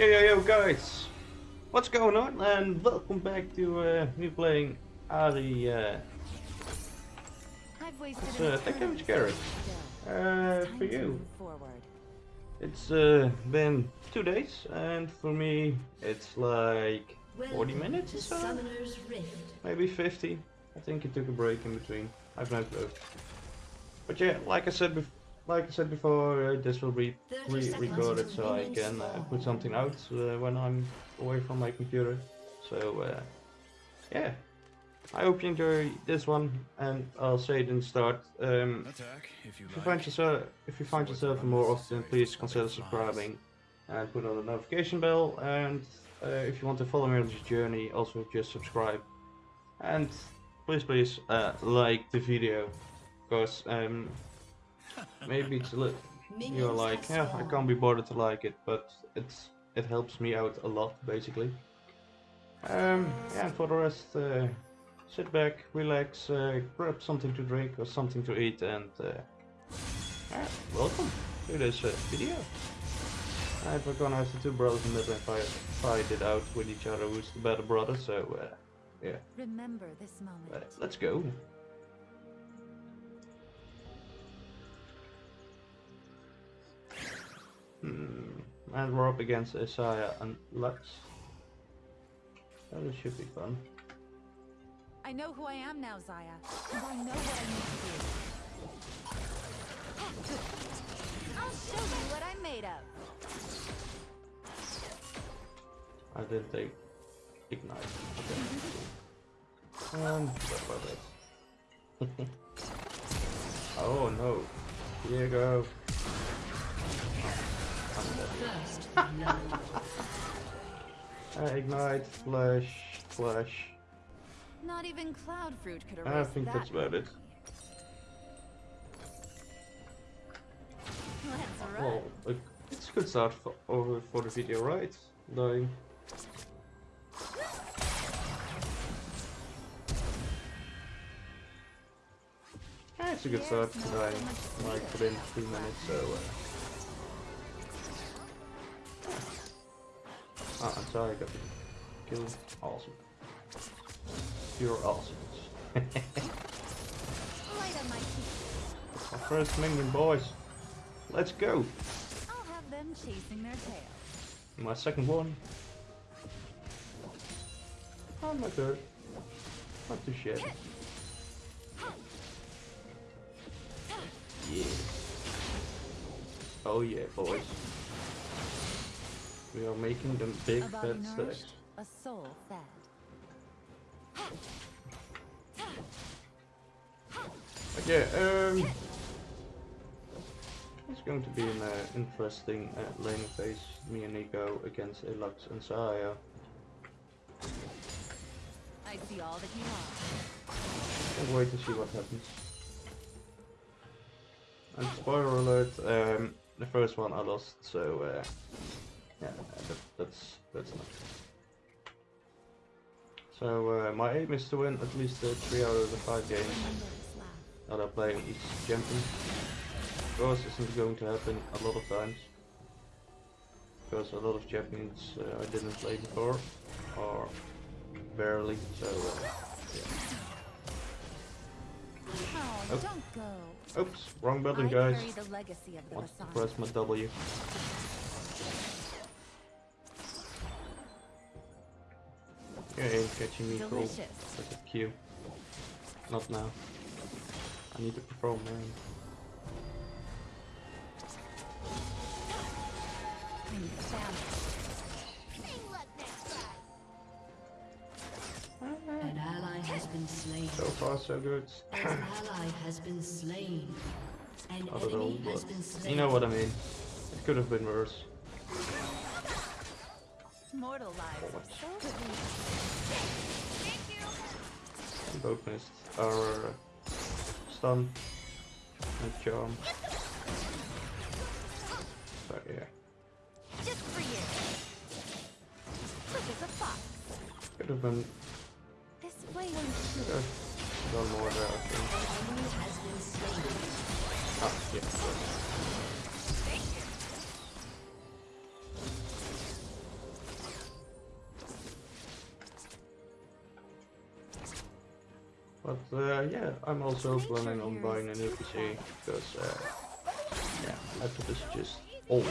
Yo yo yo guys! What's going on and welcome back to uh, me playing Ahri uh, it's, uh, Tech Damage Garage. Uh, for you. It's uh, been two days and for me it's like 40 minutes or so? Maybe 50. I think it took a break in between. I've no clue. But yeah, like I said before, like I said before, uh, this will be 30 re seconds recorded so I can uh, put something out uh, when I'm away from my computer. So uh, yeah, I hope you enjoy this one, and I'll say it in the start. Um, Attack if you if you like. find yourself, if you find yourself more often, please consider subscribing and put on the notification bell. And uh, if you want to follow me on this journey, also just subscribe. And please, please uh, like the video, because um, maybe it's a little. You're like, yeah, I can't be bothered to like it, but it's it helps me out a lot, basically. Um, yeah, and for the rest, uh, sit back, relax, uh, grab something to drink or something to eat, and uh, yeah, welcome to this uh, video. And we're gonna have the two brothers in the middle and fight, fight it out with each other, who's the better brother. So uh, yeah, Remember this moment. let's go. Hmm. And we're up against Xayah and Lux. That should be fun. I know who I am now, Zaya. And I know what I need to do. I'll show you what I'm made of. I didn't take ignite. Okay. Um, oh no. Here I'm dead. First blood. Uh, ignite, flash, flash. Not even Cloud Fruit could erase I think that. that's about it. Let's run. Well, it- it's a good start for, over for the video, right? Dying. Yeah, it's a good start Yes, for no, dying. Like within three minutes, so. Uh... Ah, I'm sorry, I got the kill. Awesome. You're awesome. My first minion, boys. Let's go. I'll have them chasing their tail. My second one. Oh, my third. Not too shabby. Yeah. Oh yeah, boys. We are making them big fat nourished, a soul fed. Yeah, um... It's going to be an uh, interesting uh, laning phase. Me and Nico against Elux and Xayah. I see all that you are. Can't wait to see what happens. And spoiler alert, um, the first one I lost, so uh, yeah, that, that's that's not. So uh, my aim is to win at least uh, three out of the five games Remember this laugh. that I play on each champion. Of course, this isn't going to happen a lot of times. Because a lot of champions uh, I didn't play before, or barely, so uh, yeah. Oh, don't go. Oops, wrong button guys. carry the of the Want to press my W. You ain't catching me, bro. Delicious. That's a Q. Not now. I need to perform, man. When you found An ally has been slain. So far, so good. An ally has been slain. An I don't know, has but been slain. you know what I mean. It could have been worse. Mortal lives so We both missed our stun and charm. So yeah, just for you. Quick as a fox. could have been This could have done more there. I think. An enemy has been slain. Ah, yeah. But uh, yeah, I'm also planning on buying a new PC because uh, yeah, laptop is just old.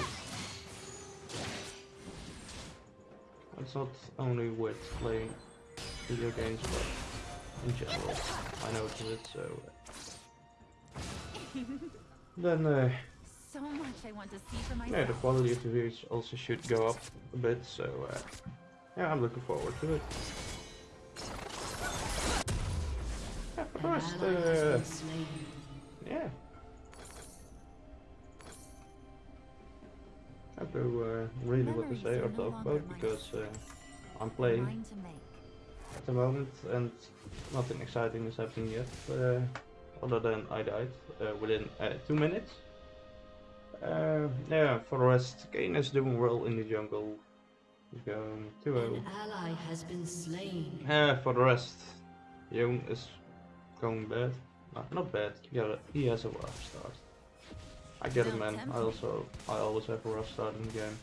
It's not only with playing video games, but in general. I noticed it, so. then, uh, So much I want to see for yeah, the quality of the videos also should go up a bit, so uh, yeah, I'm looking forward to it. Yeah, for the An rest, ally has uh, yeah. I have no uh, really what to say or talk about because uh, I'm playing. Mine to make. at the moment, and nothing exciting is happening yet. Uh, other than I died uh, within uh, two minutes. Uh, yeah, for the rest, Kayn is doing well in the jungle. He's going 2 An ally has been slain. Uh, for the rest, Yoon is going bad. No, not bad. Yeah, he has a rough start. I get it, man. I also, I always have a rough start in the game.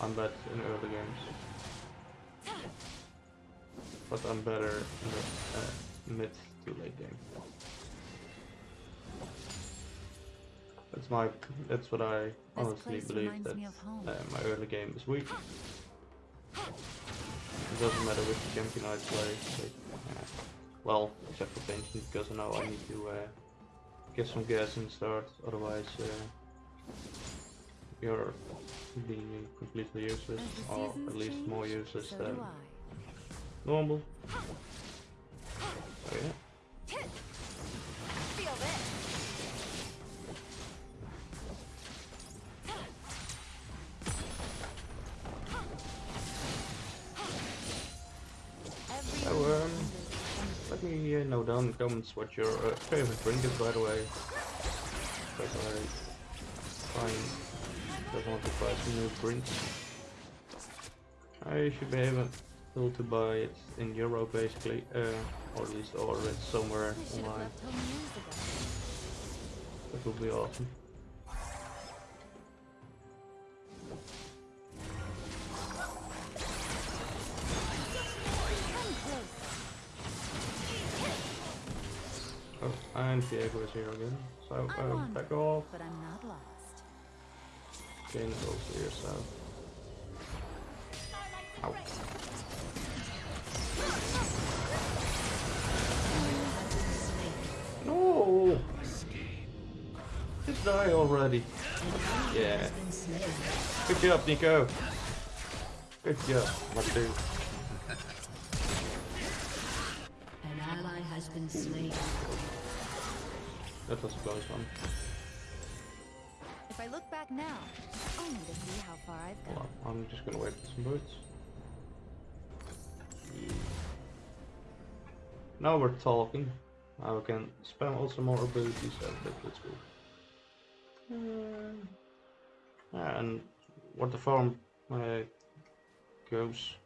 I'm bad in early games. But I'm better in the uh, mid to late game. That's my, that's what I honestly believe that me of home. uh, my early game is weak. It doesn't matter which champion I play. like, uh, well, except for Benji, because I know I need to uh, get some gas and start, otherwise uh, you're being completely useless, or at least more useless so than normal. Oh yeah. Know down in the comments what your uh, favorite drink is, by the way. Because I find just want to try some new drinks. I should be able to buy it in Euro basically, uh, or at least order it somewhere I online. That would be awesome. Diego is here again. So, I won. back off. But I'm not lost. Jane is also here, so. Ow. No! Just die already. Yeah. Has been slain. Good job, Nico. Good job, my dude. An ally has been slain. That was a close one. If I look back now, only to see how far I've Hold come. on, I'm just gonna wait for some boots. Now we're talking. Now we can spam also more abilities, so that, that's good. Yeah, and what the farm uh, goes.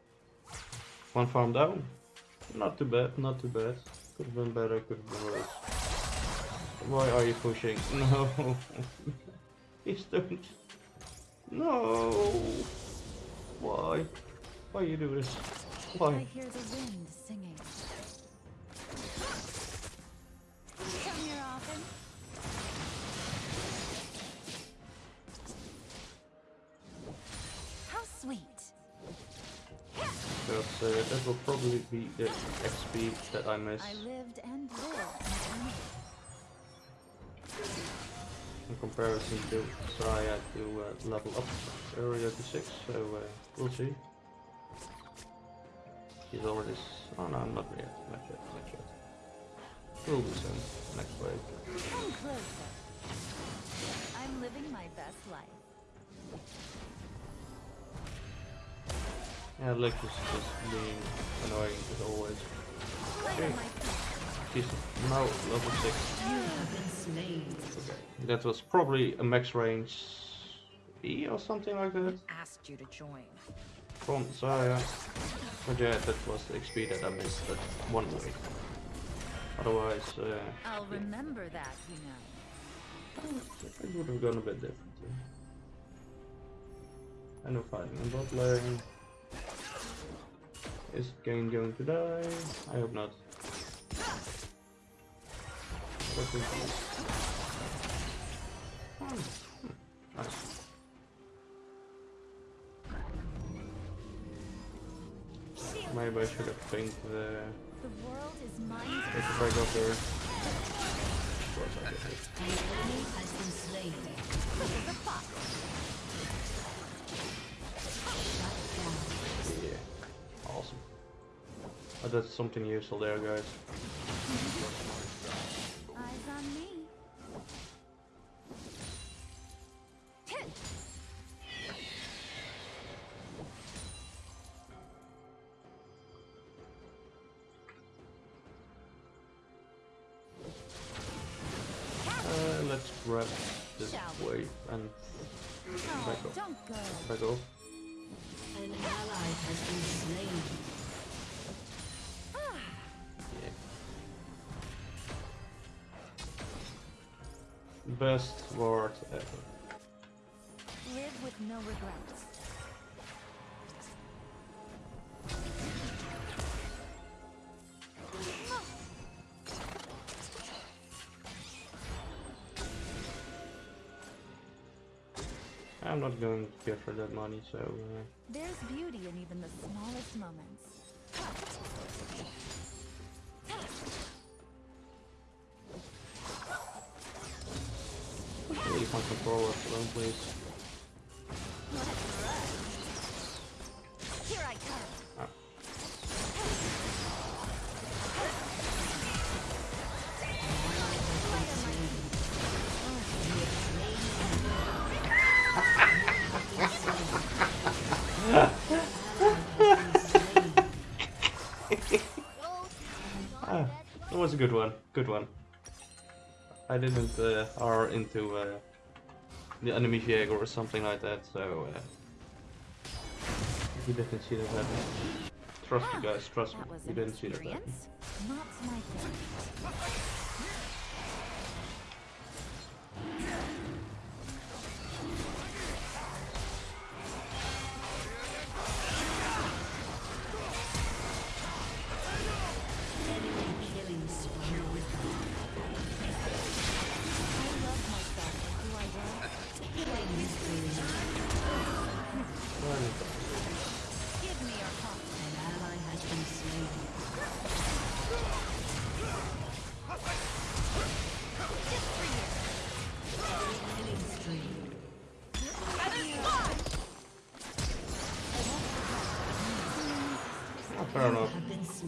One farm down. Not too bad, not too bad. Could have been better, could have been worse. Why are you pushing? No! Please don't. No! Why? Why you do this? Why? I hear the wind singing. Come here often. How sweet. Because uh, that will probably be the XP that I miss I lived and lived. In comparison to had to uh, level up area to 6, so uh, we'll see. He's already... s- oh no, not yet, not yet, not yet. We'll do soon, next wave. Come closer. I'm living my best life. Yeah, Lex is just being annoying as always. Okay. She's now level 6. You have been slain. Okay. That was probably a max range E or something like that Asked you to join. from Xayah. But yeah, that was the XP that I missed that one way. Otherwise, uh, I'll yeah, remember that, you know. it would have gone a bit different. I know fighting in bot lane. Is Kayn going to die? I hope not. What is this? Hmm, Nice. Maybe I should have pinged the The world is mine. take the break there. Of course I did. An enemy has been slain. Quick as. Yeah. Awesome. Oh, that's something useful there, guys. Grab this Shall wave and Oh, Back up. don't go. back off. An ally has been slain. Ah. Yeah. Best word ever. Live with no regrets. Not going to give her that money, so uh, There's beauty in even the smallest moments. controller alone, please. That was a good one. Good one. I didn't uh, are into uh, the enemy Jaeger or something like that, so uh, you didn't see that happen. Trust me, guys. Trust me. You didn't see that happen.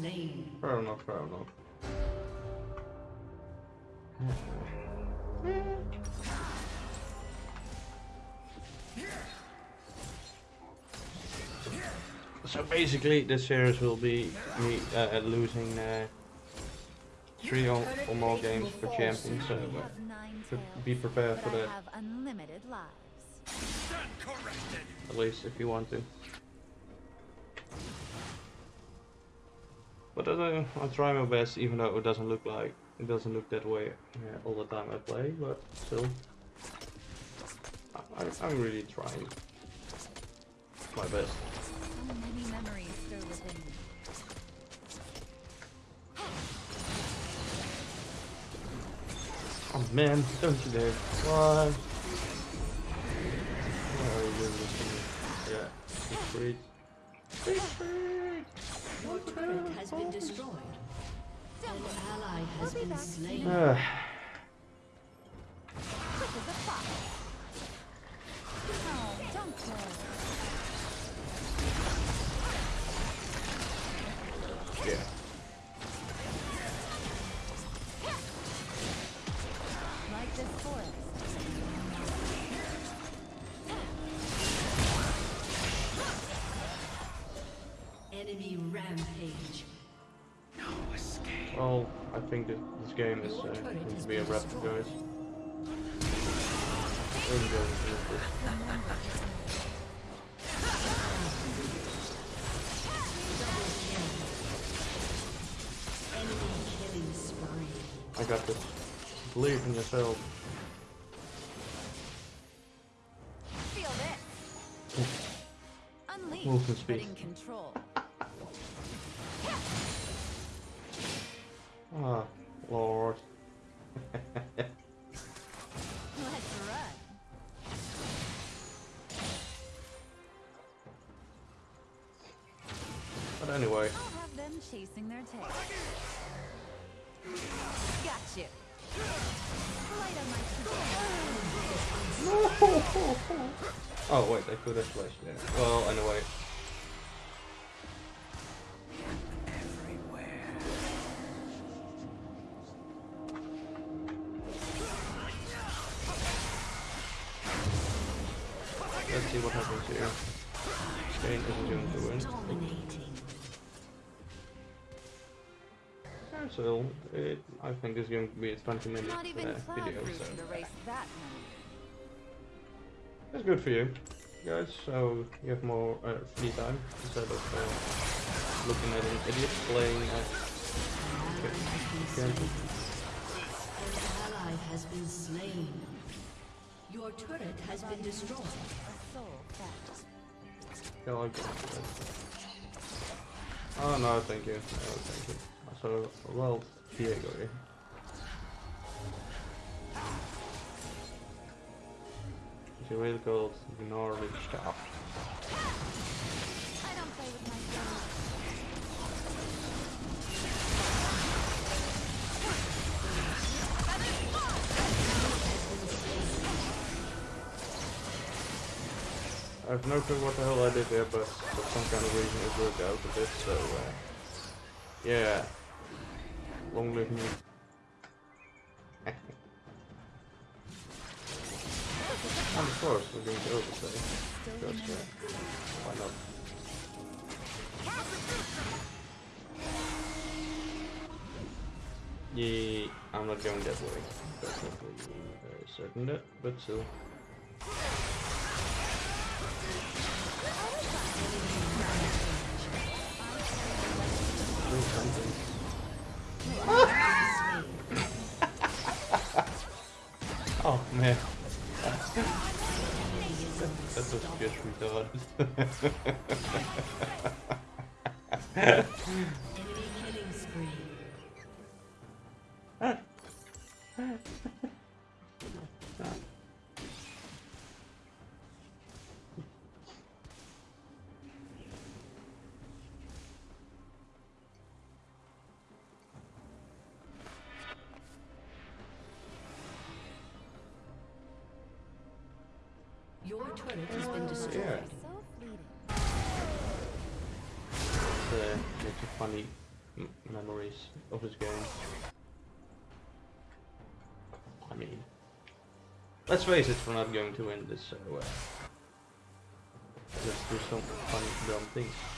Slain. Fair enough. Fair enough. So basically, this series will be me uh, losing uh, three or, or more games per champion. So uh, Have nine pre- tails, be prepared for that. have unlimited lives. At least if you want to. But uh, I try my best, even though it doesn't look like it doesn't look that way uh, all the time I play. But still, I, I, I'm really trying my best. Oh man, don't you dare! Why? Me? Yeah, retreat. Retreat. Your turret has been destroyed. An ally has We'll be been back slain. Enemy rampage. Well, I think that this game is uh, going to be a wrap, guys. Really going to finish this. Enemy killing spree. I got this. Believe in yourself. Feel this. Unleash, but in control. Ah, Lord. Let's run. but anyway, I'll have them chasing their tail. Got you. My oh wait, I could have flashed there. Well, anyway. Isn't going to win. So it, I think it's going to be a 20 minute uh, video, so that's good for you guys. So you have more uh, free time instead of uh, looking at an idiot playing. An ally has been slain. Your turret has been destroyed. I that. Oh no, thank you. No, thank you. So well, Diego here. Is it really called Gnarly I have no clue what the hell I did there, but for some kind of reason it worked out a bit, so uh, yeah. Long live me. and of course we're going to overstay. Because uh, why not? Yeah, I'm not going that way. Definitely very certain that, but still. Do something. Oh man. that was just retarded. Enemy of this game. I mean, let's face it, we're not going to win this, so uh, let's do some funny, dumb things.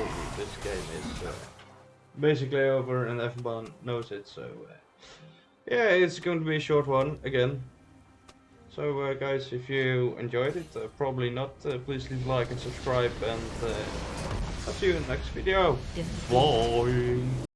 much I want to see for myself. What a rush. Enemy killing spree. Double kill. Enemy is legendary. Yeah, well, this game is uh, basically over and everyone knows it, so uh, yeah, it's going to be a short one again. So uh, guys, if you enjoyed it, uh, probably not, uh, please leave a like and subscribe and uh, I'll see you in the next video. Bye!